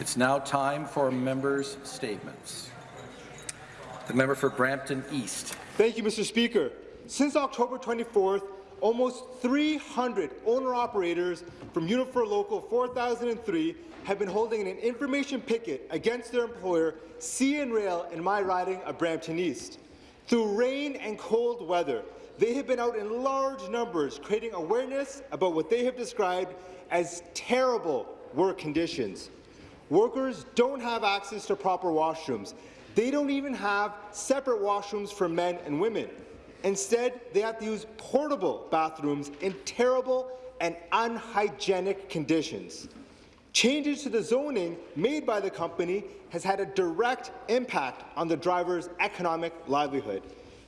It's now time for members' statements. The member for Brampton East. Thank you, Mr. Speaker. Since October 24th, almost 300 owner-operators from Unifor Local 4003 have been holding an information picket against their employer, CN Rail, in my riding of Brampton East. Through rain and cold weather, they have been out in large numbers creating awareness about what they have described as terrible work conditions. Workers don't have access to proper washrooms. They don't even have separate washrooms for men and women. Instead, they have to use portable bathrooms in terrible and unhygienic conditions. Changes to the zoning made by the company has had a direct impact on the driver's economic livelihood.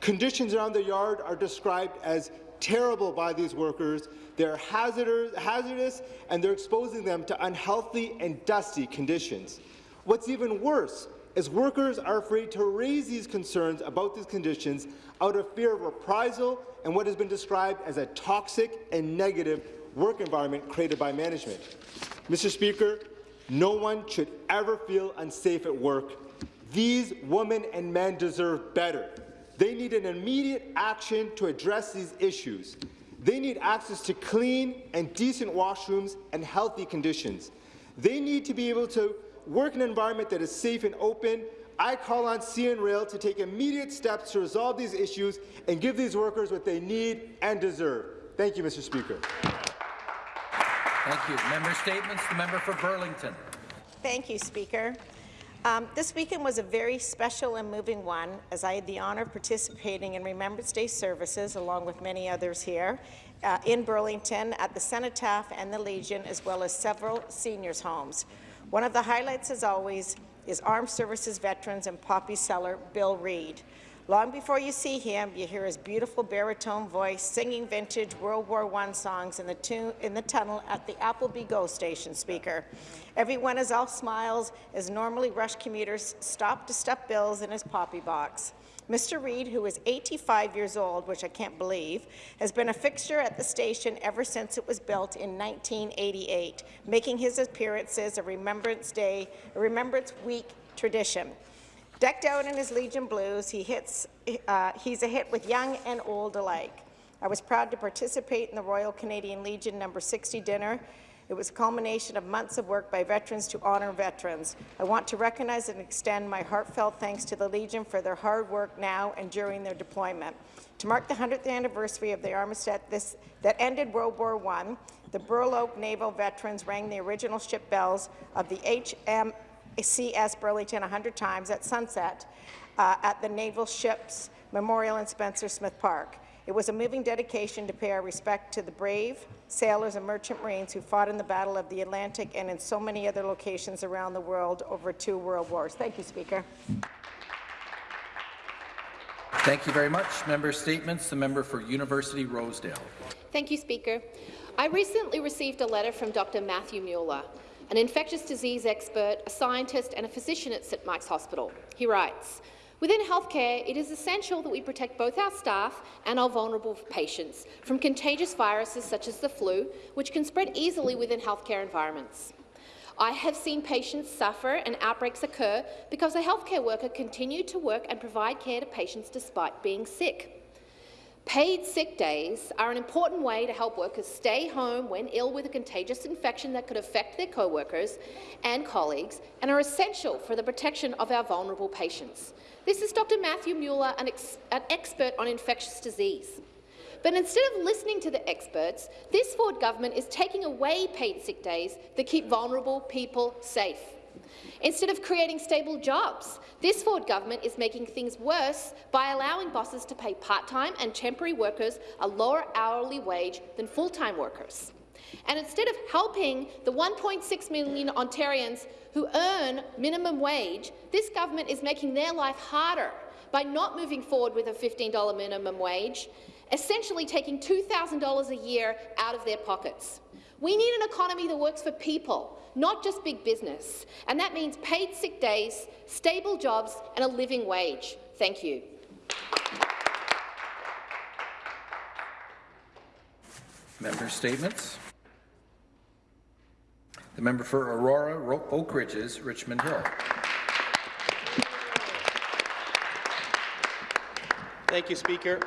Conditions around the yard are described as terrible by these workers. They're hazardous, and they're exposing them to unhealthy and dusty conditions. What's even worse is workers are afraid to raise these concerns about these conditions out of fear of reprisal and what has been described as a toxic and negative work environment created by management. Mr. Speaker, no one should ever feel unsafe at work. These women and men deserve better. They need an immediate action to address these issues. They need access to clean and decent washrooms and healthy conditions. They need to be able to work in an environment that is safe and open. I call on CN Rail to take immediate steps to resolve these issues and give these workers what they need and deserve. Thank you, Mr. Speaker. Thank you. Member statements. The member for Burlington. Thank you, Speaker. Um, this weekend was a very special and moving one, as I had the honour of participating in Remembrance Day services, along with many others here, uh, in Burlington at the Cenotaph and the Legion, as well as several seniors' homes. One of the highlights, as always, is Armed Services veterans and poppy seller Bill Reid. Long before you see him, you hear his beautiful baritone voice singing vintage World War I songs in the, in the tunnel at the Appleby GO station speaker. Everyone is all smiles as normally rush commuters stop to stuff bills in his poppy box. Mr. Reid, who is 85 years old, which I can't believe, has been a fixture at the station ever since it was built in 1988, making his appearances a Remembrance Day, a Remembrance Week tradition. Decked out in his Legion blues, he hits, uh, he's a hit with young and old alike. I was proud to participate in the Royal Canadian Legion No. 60 dinner it was a culmination of months of work by veterans to honour veterans. I want to recognize and extend my heartfelt thanks to the Legion for their hard work now and during their deployment. To mark the 100th anniversary of the armistice this, that ended World War I, the Burloak Naval veterans rang the original ship bells of the HMCS Burlington 100 times at sunset uh, at the Naval Ships Memorial in Spencer Smith Park. It was a moving dedication to pay our respect to the brave sailors and merchant marines who fought in the Battle of the Atlantic and in so many other locations around the world over two world wars. Thank you, Speaker. Thank you very much. Member statements. The member for University Rosedale. Thank you, Speaker. I recently received a letter from Dr. Matthew Muller, an infectious disease expert, a scientist and a physician at St Mike's Hospital. He writes, Within healthcare, it is essential that we protect both our staff and our vulnerable patients from contagious viruses such as the flu, which can spread easily within healthcare environments. I have seen patients suffer and outbreaks occur because a healthcare worker continued to work and provide care to patients despite being sick. Paid sick days are an important way to help workers stay home when ill with a contagious infection that could affect their co-workers and colleagues and are essential for the protection of our vulnerable patients. This is Dr. Matthew Muller, an, ex an expert on infectious disease. But instead of listening to the experts, this Ford government is taking away paid sick days that keep vulnerable people safe. Instead of creating stable jobs, this Ford government is making things worse by allowing bosses to pay part-time and temporary workers a lower hourly wage than full-time workers. And instead of helping the 1.6 million Ontarians who earn minimum wage, this government is making their life harder by not moving forward with a $15 minimum wage, essentially taking $2,000 a year out of their pockets. We need an economy that works for people, not just big business, and that means paid sick days, stable jobs and a living wage. Thank you. Member statements. The member for Aurora, Oak Ridges, Richmond Hill. Thank you, Speaker.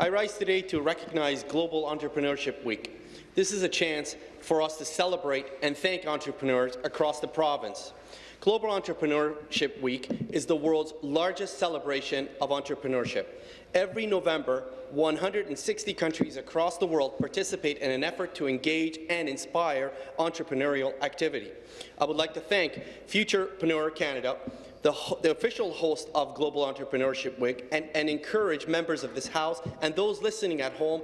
I rise today to recognize Global Entrepreneurship Week. This is a chance for us to celebrate and thank entrepreneurs across the province. Global Entrepreneurship Week is the world's largest celebration of entrepreneurship. Every November, 160 countries across the world participate in an effort to engage and inspire entrepreneurial activity. I would like to thank Futurpreneur Canada, the, the official host of Global Entrepreneurship Week, and, and encourage members of this House and those listening at home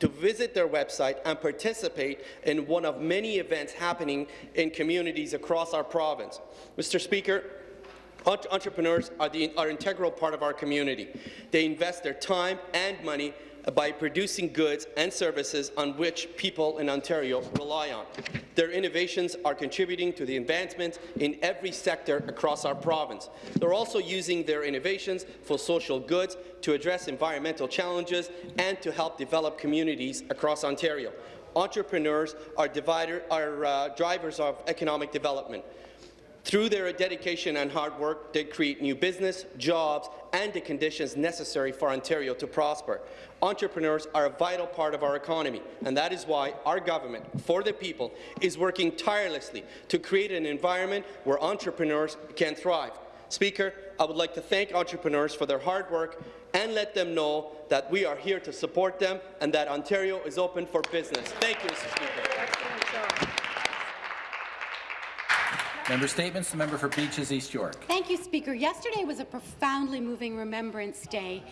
to visit their website and participate in one of many events happening in communities across our province. Mr. Speaker, Entrepreneurs are the are integral part of our community. They invest their time and money by producing goods and services on which people in Ontario rely on. Their innovations are contributing to the advancement in every sector across our province. They're also using their innovations for social goods to address environmental challenges and to help develop communities across Ontario. Entrepreneurs are, divider, are uh, drivers of economic development. Through their dedication and hard work, they create new business, jobs, and the conditions necessary for Ontario to prosper. Entrepreneurs are a vital part of our economy, and that is why our government, for the people, is working tirelessly to create an environment where entrepreneurs can thrive. Speaker, I would like to thank entrepreneurs for their hard work and let them know that we are here to support them and that Ontario is open for business. Thank you, Mr. Speaker. Member Statements, the member for Beaches East York. Thank you, Speaker. Yesterday was a profoundly moving Remembrance Day.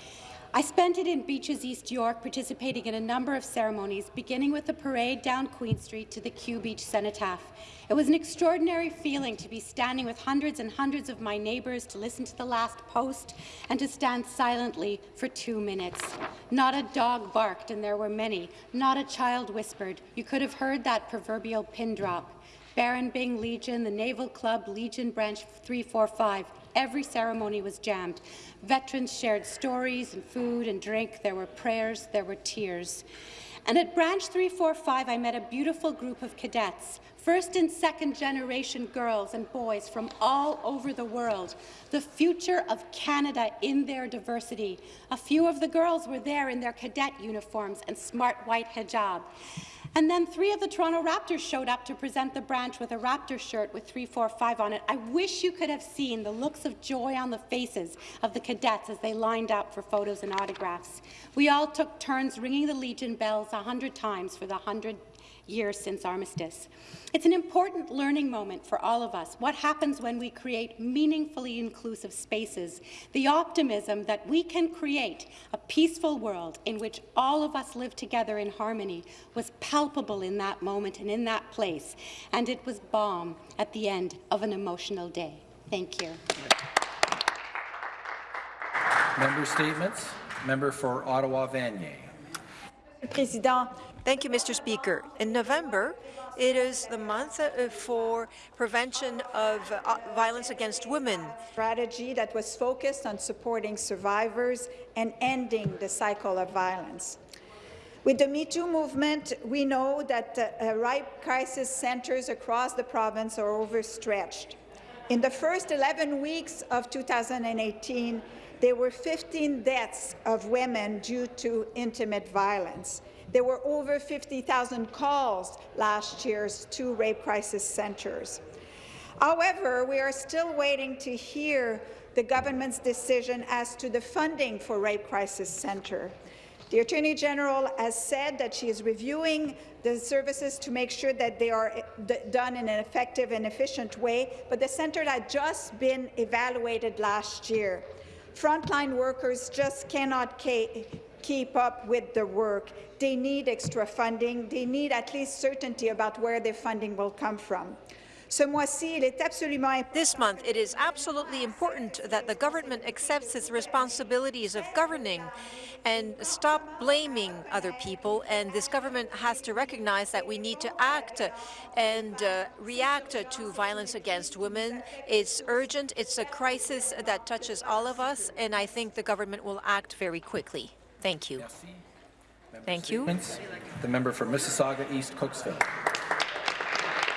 I spent it in Beaches East York, participating in a number of ceremonies, beginning with the parade down Queen Street to the Kew Beach Cenotaph. It was an extraordinary feeling to be standing with hundreds and hundreds of my neighbours to listen to the last post and to stand silently for two minutes. Not a dog barked, and there were many. Not a child whispered. You could have heard that proverbial pin drop. Baron Byng Legion, the Naval Club, Legion Branch 345. Every ceremony was jammed. Veterans shared stories and food and drink. There were prayers, there were tears. And at Branch 345, I met a beautiful group of cadets, first and second generation girls and boys from all over the world, the future of Canada in their diversity. A few of the girls were there in their cadet uniforms and smart white hijab. And then three of the Toronto Raptors showed up to present the branch with a Raptor shirt with 345 on it. I wish you could have seen the looks of joy on the faces of the cadets as they lined up for photos and autographs. We all took turns ringing the Legion bells a hundred times for the hundred years since armistice. It's an important learning moment for all of us. What happens when we create meaningfully inclusive spaces? The optimism that we can create a peaceful world in which all of us live together in harmony was palpable in that moment and in that place, and it was balm at the end of an emotional day. Thank you. Member Statements, member for Ottawa Vanier. Président. Thank you, Mr. Speaker. In November, it is the month uh, for prevention of uh, violence against women. Strategy that was focused on supporting survivors and ending the cycle of violence. With the Me Too movement, we know that uh, uh, rape crisis centres across the province are overstretched. In the first 11 weeks of 2018, there were 15 deaths of women due to intimate violence. There were over 50,000 calls last year to rape crisis centres. However, we are still waiting to hear the government's decision as to the funding for Rape Crisis Centre. The Attorney General has said that she is reviewing the services to make sure that they are eh, done in an effective and efficient way, but the centre had just been evaluated last year. Frontline workers just cannot keep up with the work. They need extra funding. They need at least certainty about where their funding will come from. This month, it is absolutely important that the government accepts its responsibilities of governing and stop blaming other people. And this government has to recognize that we need to act and uh, react to violence against women. It's urgent. It's a crisis that touches all of us, and I think the government will act very quickly. Thank you. Thank you. The member for Mississauga East Cooksville.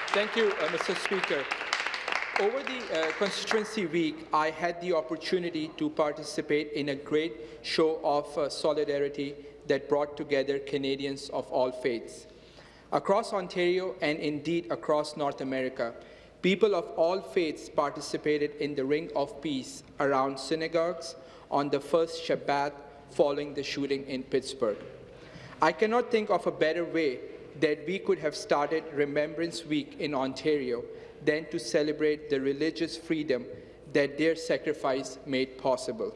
Thank you, uh, Mr. Speaker. Over the uh, constituency week, I had the opportunity to participate in a great show of uh, solidarity that brought together Canadians of all faiths. Across Ontario and indeed across North America, people of all faiths participated in the Ring of Peace around synagogues on the first Shabbat following the shooting in Pittsburgh. I cannot think of a better way that we could have started Remembrance Week in Ontario than to celebrate the religious freedom that their sacrifice made possible.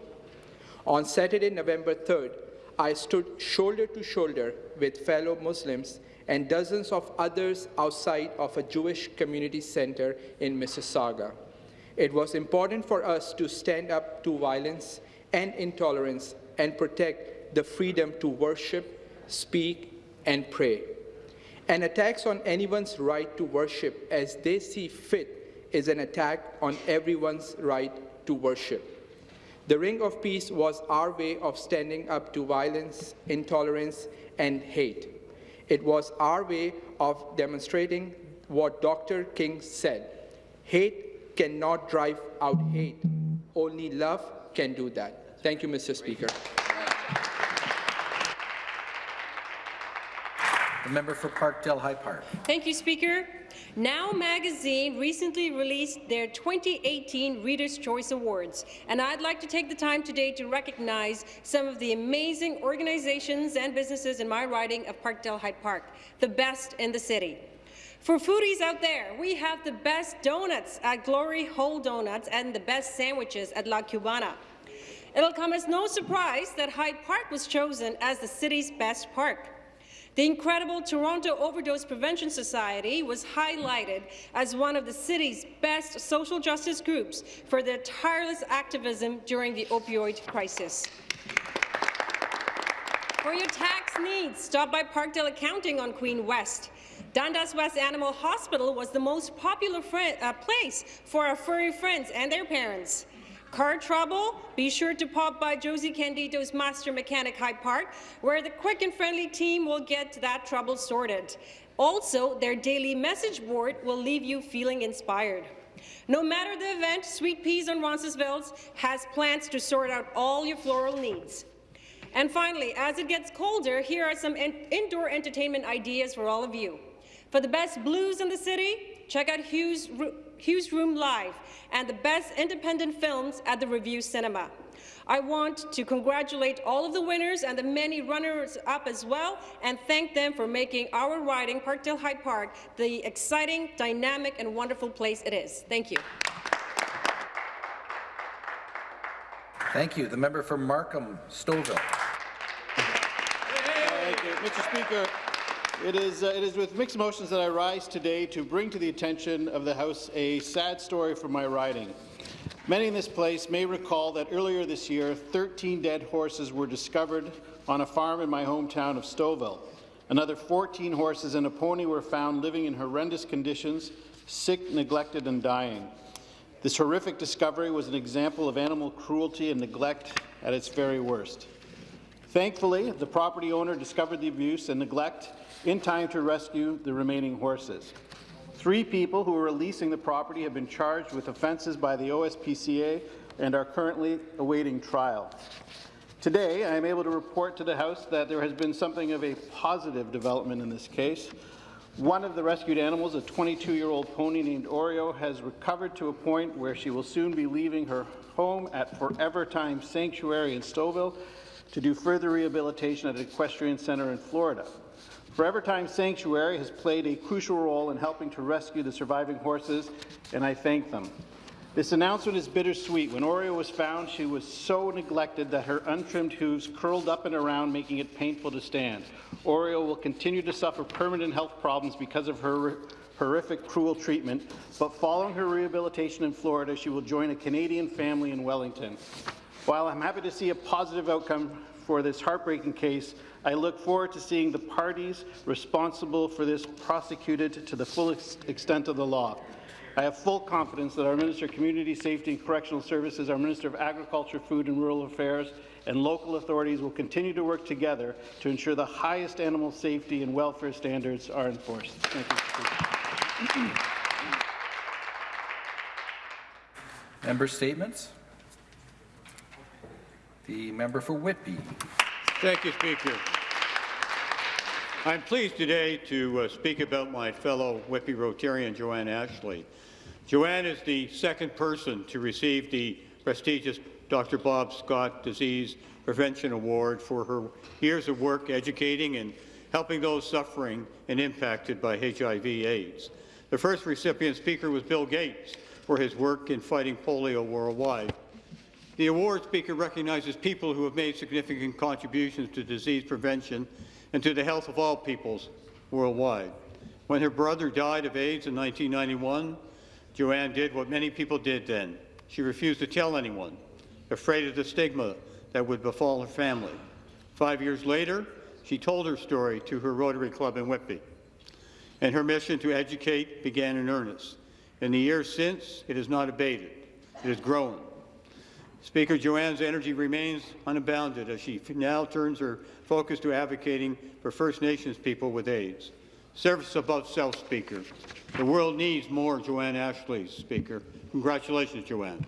On Saturday, November 3rd, I stood shoulder to shoulder with fellow Muslims and dozens of others outside of a Jewish community center in Mississauga. It was important for us to stand up to violence and intolerance and protect the freedom to worship, speak, and pray. An attack on anyone's right to worship as they see fit is an attack on everyone's right to worship. The Ring of Peace was our way of standing up to violence, intolerance, and hate. It was our way of demonstrating what Dr. King said. Hate cannot drive out hate. Only love can do that. Thank you, Mr. Speaker. The member for Parkdale High Park. Thank you, Speaker. Now Magazine recently released their 2018 Reader's Choice Awards, and I'd like to take the time today to recognize some of the amazing organizations and businesses in my riding of Parkdale High Park, the best in the city. For foodies out there, we have the best donuts at Glory Hole Donuts and the best sandwiches at La Cubana. It'll come as no surprise that High Park was chosen as the city's best park. The incredible Toronto Overdose Prevention Society was highlighted as one of the city's best social justice groups for their tireless activism during the opioid crisis. For your tax needs, stop by Parkdale Accounting on Queen West. Dundas West Animal Hospital was the most popular uh, place for our furry friends and their parents. Car trouble? Be sure to pop by Josie Candido's Master Mechanic High Park, where the quick and friendly team will get that trouble sorted. Also, their daily message board will leave you feeling inspired. No matter the event, Sweet Peas on Roncesvalles has plans to sort out all your floral needs. And finally, as it gets colder, here are some indoor entertainment ideas for all of you. For the best blues in the city, check out Hugh's, Hugh's Room Live and the best independent films at the Revue Cinema. I want to congratulate all of the winners and the many runners-up as well, and thank them for making our riding, Parkdale High Park, the exciting, dynamic, and wonderful place it is. Thank you. Thank you. The member for Markham, Stouffville. Thank you. Mr. Speaker, it is, uh, it is with mixed emotions that I rise today to bring to the attention of the House a sad story from my riding. Many in this place may recall that earlier this year, 13 dead horses were discovered on a farm in my hometown of Stouffville. Another 14 horses and a pony were found living in horrendous conditions, sick, neglected, and dying. This horrific discovery was an example of animal cruelty and neglect at its very worst. Thankfully, the property owner discovered the abuse and neglect in time to rescue the remaining horses. Three people who were leasing the property have been charged with offences by the OSPCA and are currently awaiting trial. Today, I am able to report to the House that there has been something of a positive development in this case. One of the rescued animals, a 22-year-old pony named Oreo, has recovered to a point where she will soon be leaving her home at Forever Time Sanctuary in Stouffville to do further rehabilitation at an equestrian centre in Florida. Forever Time Sanctuary has played a crucial role in helping to rescue the surviving horses, and I thank them. This announcement is bittersweet. When Oreo was found, she was so neglected that her untrimmed hooves curled up and around, making it painful to stand. Oreo will continue to suffer permanent health problems because of her horrific, cruel treatment, but following her rehabilitation in Florida, she will join a Canadian family in Wellington. While I'm happy to see a positive outcome for this heartbreaking case, I look forward to seeing the parties responsible for this prosecuted to the full ex extent of the law. I have full confidence that our Minister of Community Safety and Correctional Services, our Minister of Agriculture, Food and Rural Affairs, and local authorities will continue to work together to ensure the highest animal safety and welfare standards are enforced. Thank you. Member statements. The member for Whitby. Thank you, Speaker. I'm pleased today to uh, speak about my fellow Whitby Rotarian, Joanne Ashley. Joanne is the second person to receive the prestigious Dr. Bob Scott Disease Prevention Award for her years of work educating and helping those suffering and impacted by HIV/AIDS. The first recipient speaker was Bill Gates for his work in fighting polio worldwide. The award speaker recognizes people who have made significant contributions to disease prevention and to the health of all peoples worldwide. When her brother died of AIDS in 1991, Joanne did what many people did then. She refused to tell anyone, afraid of the stigma that would befall her family. Five years later, she told her story to her Rotary Club in Whitby, and her mission to educate began in earnest. In the years since, it has not abated. It has grown. Speaker Joanne's energy remains unbounded as she now turns her focus to advocating for First Nations people with AIDS. Service above self, Speaker. The world needs more Joanne Ashley, Speaker. Congratulations, Joanne.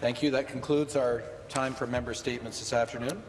Thank you. That concludes our time for member statements this afternoon.